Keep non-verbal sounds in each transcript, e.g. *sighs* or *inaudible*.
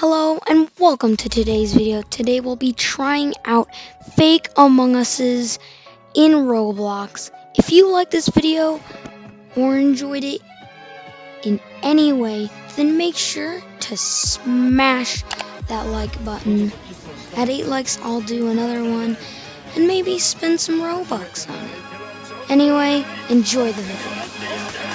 Hello and welcome to today's video. Today we'll be trying out fake Among Us's in Roblox. If you like this video or enjoyed it in any way, then make sure to smash that like button. At 8 likes, I'll do another one and maybe spend some Robux on it. Anyway, enjoy the video.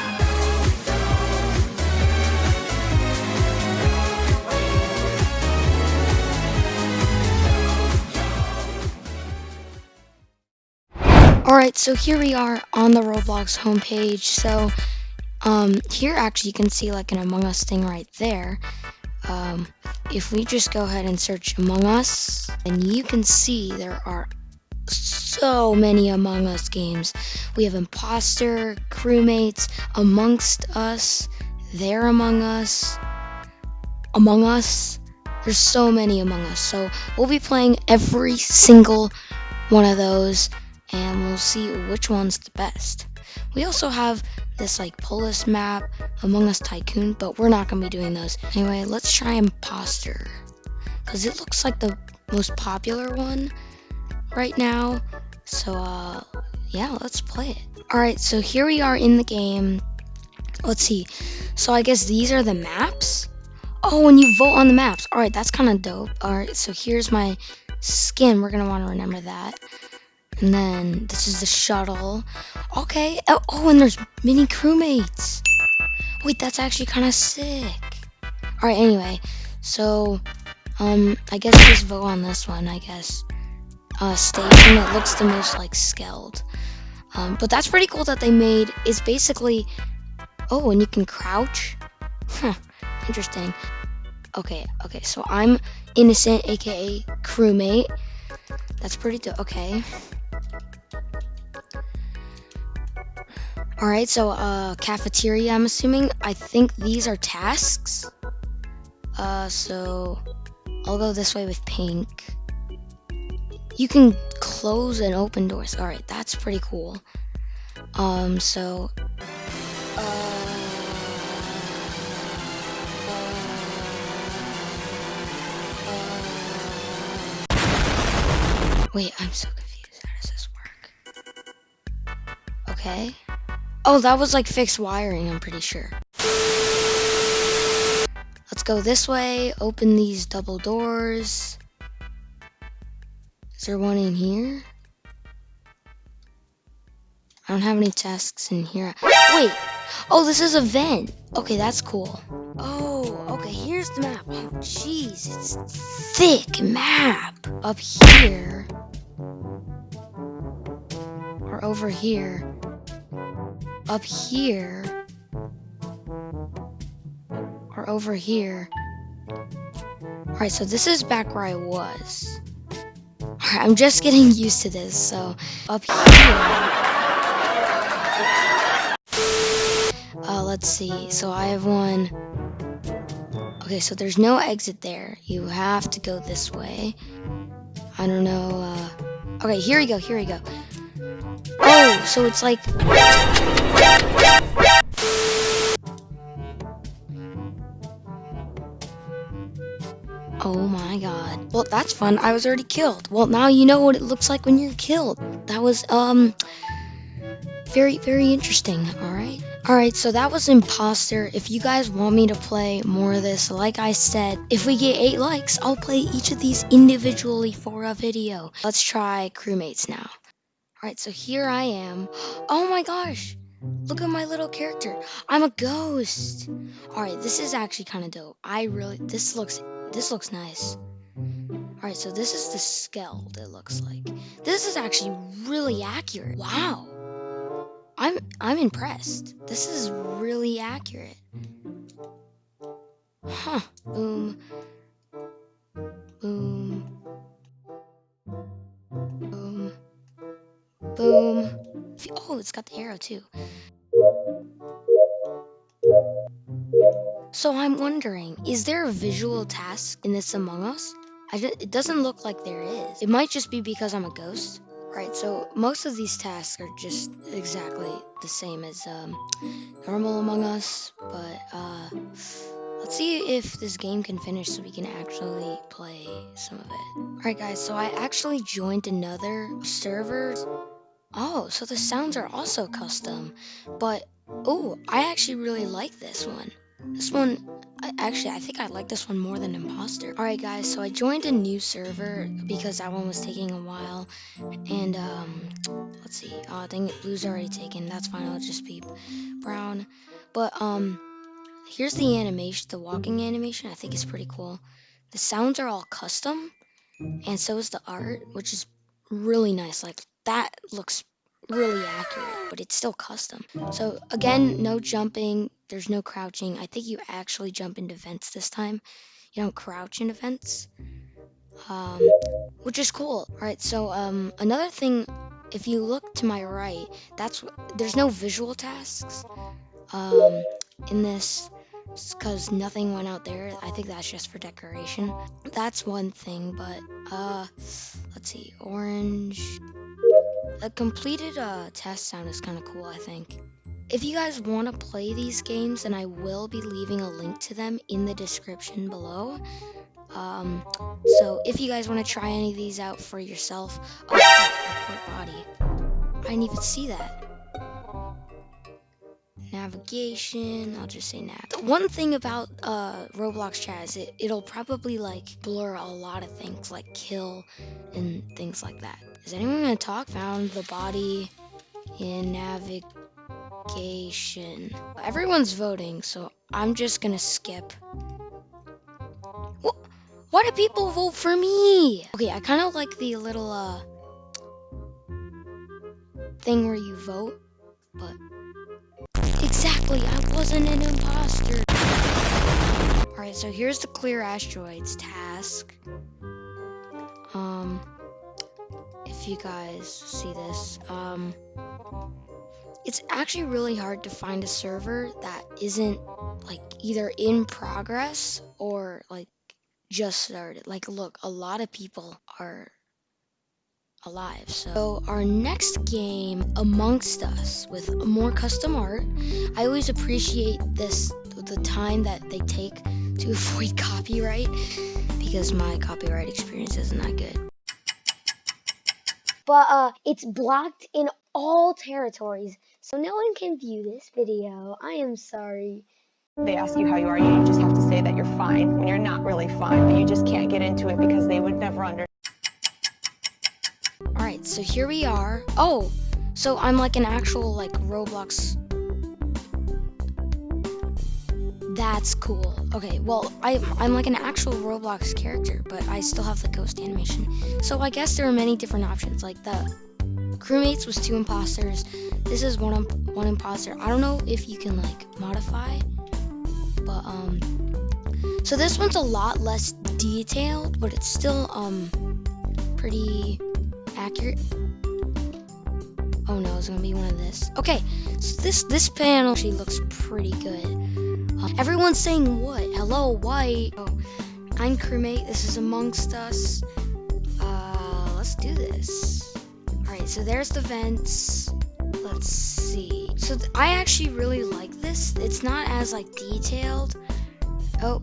Alright, so here we are on the Roblox homepage. So, um, here actually you can see like an Among Us thing right there. Um, if we just go ahead and search Among Us, and you can see there are so many Among Us games. We have Imposter, Crewmates, Amongst Us, They're Among Us, Among Us. There's so many Among Us. So we'll be playing every single one of those and we'll see which one's the best. We also have this like Polus map, Among Us Tycoon, but we're not gonna be doing those. Anyway, let's try Imposter. Cause it looks like the most popular one right now. So uh yeah, let's play it. Alright, so here we are in the game. Let's see. So I guess these are the maps. Oh, and you vote on the maps. Alright, that's kind of dope. Alright, so here's my skin. We're gonna want to remember that. And then this is the shuttle. Okay. Oh, oh and there's mini crewmates. Wait, that's actually kind of sick. All right. Anyway, so um, I guess just vote on this one. I guess uh, station. that looks the most like skeld. Um, but that's pretty cool that they made. Is basically. Oh, and you can crouch. Huh. Interesting. Okay. Okay. So I'm innocent, aka crewmate. That's pretty dope. Okay. Alright, so uh cafeteria I'm assuming. I think these are tasks. Uh so I'll go this way with pink. You can close and open doors. Alright, that's pretty cool. Um so uh Wait, I'm so confused. How does this work? Okay. Oh, that was like fixed wiring, I'm pretty sure. Let's go this way, open these double doors. Is there one in here? I don't have any tasks in here. Wait! Oh, this is a vent! Okay, that's cool. Oh, okay, here's the map. Oh, jeez, it's thick map. Up here. Or over here up here or over here. Alright, so this is back where I was. I'm just getting *laughs* used to this, so up here. Uh, let's see, so I have one. Okay, so there's no exit there. You have to go this way. I don't know, uh... Okay, here we go, here we go. So it's like... Oh my god. Well, that's fun. I was already killed. Well, now you know what it looks like when you're killed. That was, um... Very, very interesting, alright? Alright, so that was Imposter. If you guys want me to play more of this, like I said, if we get 8 likes, I'll play each of these individually for a video. Let's try Crewmates now. Alright, so here I am. Oh my gosh! Look at my little character. I'm a ghost. Alright, this is actually kind of dope. I really, this looks, this looks nice. Alright, so this is the skeld, it looks like. This is actually really accurate. Wow. I'm, I'm impressed. This is really accurate. Huh. Boom. Boom. Oh, it's got the arrow too. So I'm wondering, is there a visual task in this Among Us? it doesn't look like there is. It might just be because I'm a ghost. Right, so most of these tasks are just exactly the same as um, normal Among Us, but uh, Let's see if this game can finish so we can actually play some of it. Alright guys, so I actually joined another server. Oh, so the sounds are also custom. But, oh, I actually really like this one. This one, I, actually, I think I like this one more than Imposter. Alright guys, so I joined a new server because that one was taking a while. And, um, let's see. Oh, dang it, blue's already taken. That's fine, I'll just be brown. But, um, here's the animation, the walking animation. I think it's pretty cool. The sounds are all custom, and so is the art, which is really nice. Like, that looks really accurate, but it's still custom. So, again, no jumping, there's no crouching. I think you actually jump into vents this time. You don't crouch into vents, um, which is cool. All right, so um, another thing, if you look to my right, that's there's no visual tasks um, in this because nothing went out there. I think that's just for decoration. That's one thing, but uh, let's see, orange. A completed uh, test sound is kind of cool, I think. If you guys want to play these games, then I will be leaving a link to them in the description below. Um, so if you guys want to try any of these out for yourself, oh, body. I didn't even see that navigation. I'll just say nav. The one thing about uh, Roblox chat is it, it'll probably like blur a lot of things like kill and things like that. Is anyone gonna talk? Found the body in navigation. Everyone's voting, so I'm just gonna skip. What? Why do people vote for me? Okay, I kind of like the little uh thing where you vote, but Exactly, I wasn't an imposter. Alright, so here's the clear asteroids task. If you guys see this, um, it's actually really hard to find a server that isn't like either in progress or like just started. Like, look, a lot of people are alive. So our next game, Amongst Us, with more custom art. I always appreciate this, the time that they take to *laughs* avoid copyright, because my copyright experience isn't that good. But uh, it's blocked in all territories, so no one can view this video. I am sorry. They ask you how you are, you just have to say that you're fine when you're not really fine, but you just can't get into it because they would never understand. Alright, so here we are. Oh, so I'm like an actual like Roblox. That's cool. Okay, well, I, I'm like an actual Roblox character, but I still have the ghost animation. So I guess there are many different options. Like the crewmates was two imposters. This is one one imposter. I don't know if you can like modify, but um, so this one's a lot less detailed, but it's still um pretty accurate. Oh no, it's gonna be one of this. Okay, so this this panel actually looks pretty good. Everyone's saying what? Hello, white. Oh, I'm crewmate. This is amongst us. Uh, let's do this. All right, so there's the vents. Let's see. So I actually really like this. It's not as like detailed. Oh,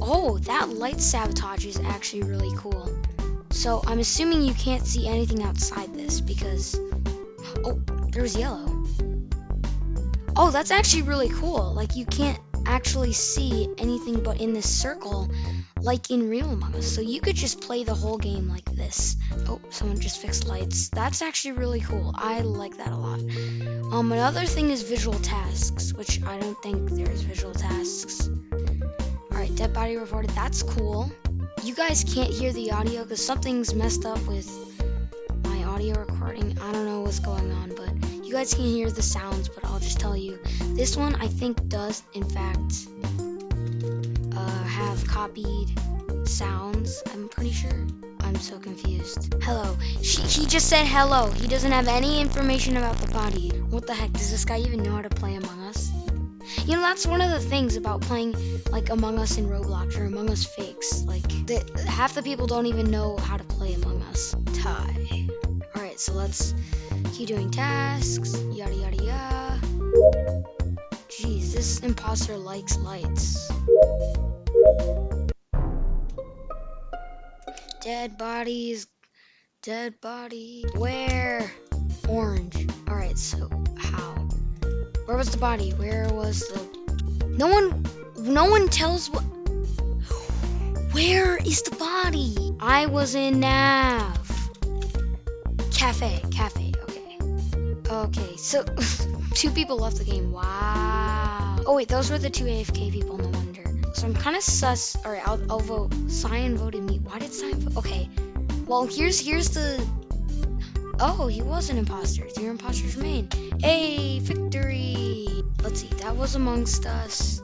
oh, that light sabotage is actually really cool. So I'm assuming you can't see anything outside this because... Oh, there's yellow. Oh, that's actually really cool. Like, you can't actually see anything but in this circle like in Real Among Us. So you could just play the whole game like this. Oh, someone just fixed lights. That's actually really cool. I like that a lot. Um, another thing is visual tasks, which I don't think there's visual tasks. Alright, dead body reported. That's cool you guys can't hear the audio because something's messed up with my audio recording. I don't know what's going on, but you guys can hear the sounds, but I'll just tell you. This one, I think, does, in fact, uh, have copied sounds, I'm pretty sure. I'm so confused. Hello. She, he just said hello. He doesn't have any information about the body. What the heck? Does this guy even know how to play Among Us? You know, that's one of the things about playing like Among Us in Roblox or Among Us Fakes. Like, the, half the people don't even know how to play Among Us. Tie. Alright, so let's keep doing tasks. Yada yada yada. Jeez, this imposter likes lights. Dead bodies. Dead body. Where? Orange. Alright, so how? Where was the body? Where was the... No one... No one tells what... Where is the body? I was in Nav. Cafe. Cafe. Okay. So... *laughs* two people left the game. Wow. Oh, wait. Those were the two AFK people. No wonder. So I'm kind of sus. Alright, I'll, I'll vote. Cyan voted me. Why did Cyan vote? Okay. Well, here's here's the... Oh, he was an imposter. Three imposters remain. Hey, victory! Let's see, that was amongst us.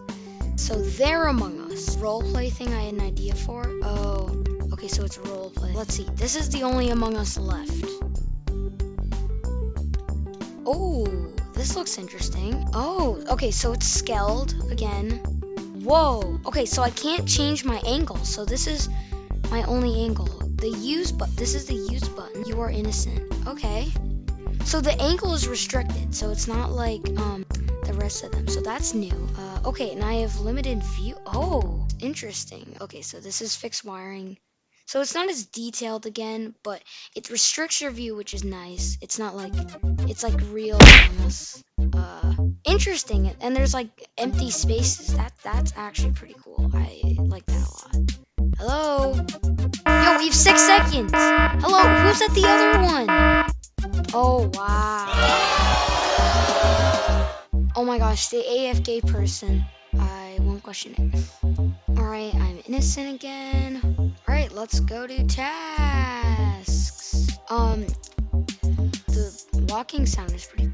So they're among us. Roleplay thing I had an idea for. Oh, okay, so it's roleplay. Let's see, this is the only among us left. Oh, this looks interesting. Oh, okay, so it's Skeld again. Whoa, okay, so I can't change my angle. So this is my only angle. The use but this is the use button. You are innocent. Okay. So the angle is restricted, so it's not like um the rest of them. So that's new. Uh, okay, and I have limited view. Oh, interesting. Okay, so this is fixed wiring. So it's not as detailed again, but it restricts your view, which is nice. It's not like it's like real almost. Uh, interesting. And there's like empty spaces. That that's actually pretty cool. I like that a lot. Hello. Yo, we have six seconds. Hello, who's at the other one? Oh wow. Oh my gosh, the AFK person. I won't question it. Alright, I'm innocent again. Alright, let's go to tasks. Um, the walking sound is pretty.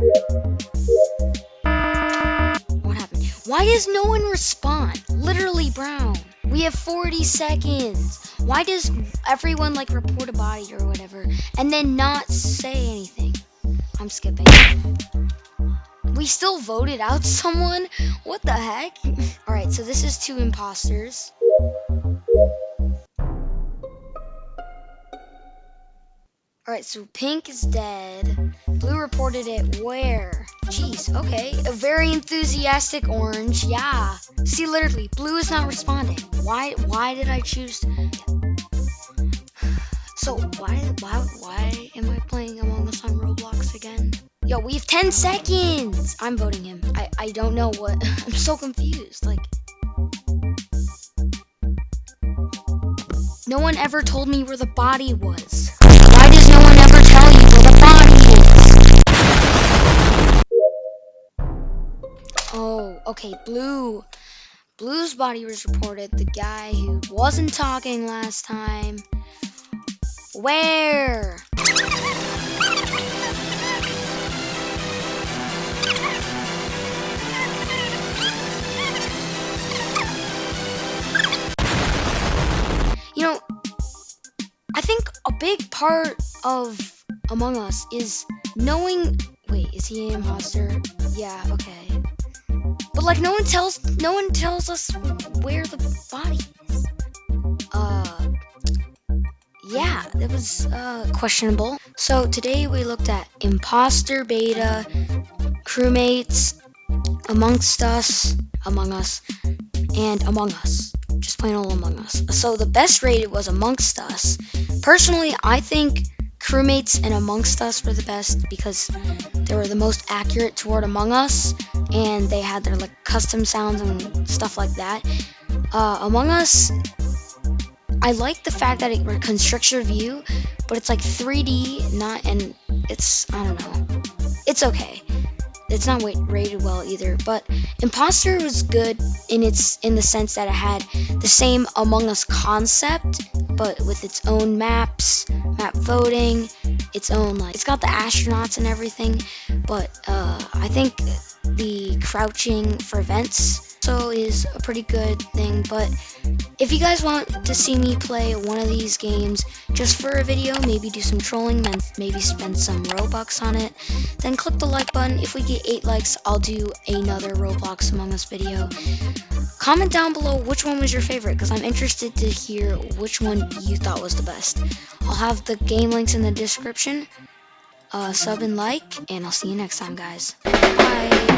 What happened? Why does no one respond? Literally brown. We have 40 seconds. Why does everyone like report a body or whatever and then not say anything? I'm skipping. We still voted out *laughs* someone? What the heck? Alright, so this is two imposters. Alright, so pink is dead. Blue reported it where? Jeez, okay. A very enthusiastic orange, yeah. See, literally, blue is not responding. Why why did I choose *sighs* So why why why am I playing Among Us on Roblox again? Yo, we have 10 seconds! I'm voting him. I, I don't know what *laughs* I'm so confused. Like No one ever told me where the body was. No one ever tell you where the body is? Oh, okay, blue. Blue's body was reported. The guy who wasn't talking last time. Where? You know, I think big part of Among Us is knowing. Wait, is he an imposter? Yeah, okay. But like, no one tells, no one tells us where the body is. Uh, yeah, it was uh, questionable. So today we looked at imposter beta, crewmates, amongst us, among us, and among us just plain old Among Us. So the best rated was Amongst Us. Personally, I think Crewmates and Amongst Us were the best because they were the most accurate toward Among Us, and they had their like custom sounds and stuff like that. Uh, Among Us, I like the fact that it constricts your view, but it's like 3D, not and it's I don't know, it's okay it's not rated well either. But Imposter was good in its in the sense that it had the same Among Us concept, but with its own maps, map voting, its own like it's got the astronauts and everything. But uh, I think the crouching for vents so is a pretty good thing. But if you guys want to see me play one of these games just for a video, maybe do some trolling, and maybe spend some Robux on it, then click the like button. If we get 8 likes, I'll do another Roblox Among Us video. Comment down below which one was your favorite, because I'm interested to hear which one you thought was the best. I'll have the game links in the description. Uh, sub and like, and I'll see you next time, guys. Bye!